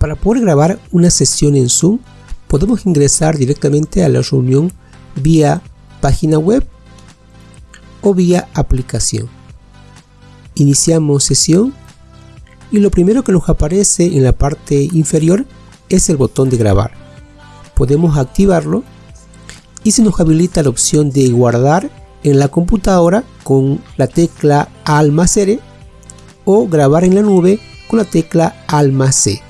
Para poder grabar una sesión en Zoom, podemos ingresar directamente a la reunión vía página web o vía aplicación. Iniciamos sesión y lo primero que nos aparece en la parte inferior es el botón de grabar. Podemos activarlo y se nos habilita la opción de guardar en la computadora con la tecla Alt o grabar en la nube con la tecla C.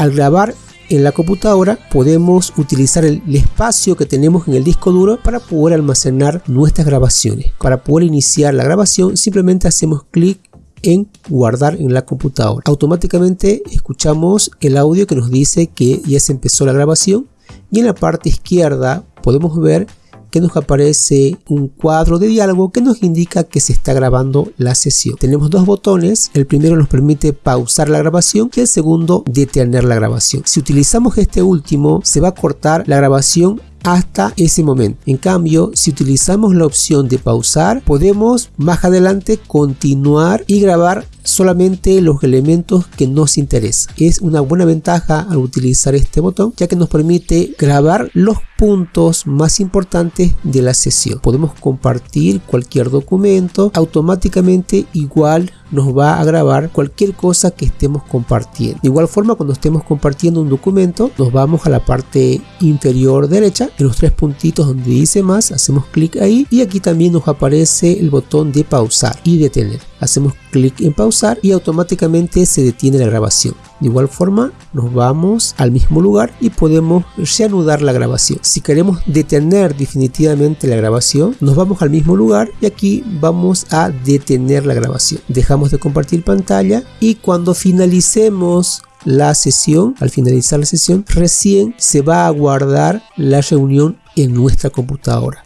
Al grabar en la computadora podemos utilizar el, espacio que tenemos en el disco duro para poder almacenar nuestras grabaciones. Para poder iniciar la grabación simplemente hacemos clic en guardar en la computadora. Automáticamente escuchamos el audio que nos dice que ya se empezó la grabación y en la parte izquierda podemos ver que nos aparece un cuadro de diálogo que nos indica que se está grabando la sesión. Tenemos dos botones, el primero nos permite pausar la grabación y el segundo detener la grabación. Si utilizamos este último se va a cortar la grabación hasta ese momento. En cambio, si utilizamos la opción de pausar, podemos más adelante continuar y grabar solamente los elementos que nos interesan. Es una buena ventaja al utilizar este botón ya que nos permite grabar los puntos más importantes de la sesión. Podemos compartir cualquier documento, automáticamente igual nos va a grabar cualquier cosa que estemos compartiendo. De igual forma cuando estemos compartiendo un documento nos vamos a la parte inferior derecha en los tres puntitos donde dice más hacemos clic ahí y aquí también nos aparece el botón de pausar y detener hacemos clic en pausar y automáticamente se detiene la grabación. De igual forma nos vamos al mismo lugar y podemos reanudar la grabación. Si queremos detener definitivamente la grabación nos vamos al mismo lugar y aquí vamos a detener la grabación. Dejamos de compartir pantalla y cuando finalicemos la sesión, al finalizar la sesión, recién se va a guardar la reunión en nuestra computadora.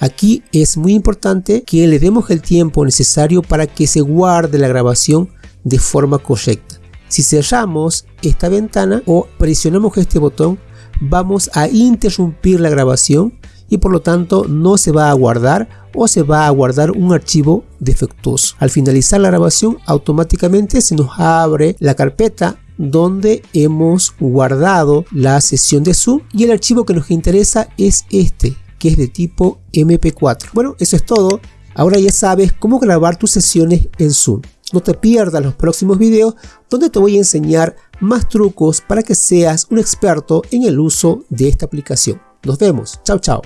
Aquí es muy importante que le demos el tiempo necesario para que se guarde la grabación de forma correcta. Si cerramos esta ventana o presionamos este botón, vamos a interrumpir la grabación y por lo tanto no se va a guardar o se va a guardar un archivo defectuoso. Al finalizar la grabación automáticamente se nos abre la carpeta donde hemos guardado la sesión de Zoom y el archivo que nos interesa es este que es de tipo MP4. Bueno, eso es todo. Ahora ya sabes cómo grabar tus sesiones en Zoom. No te pierdas los próximos videos donde te voy a enseñar más trucos para que seas un experto en el uso de esta aplicación. Nos vemos. Chao, chao.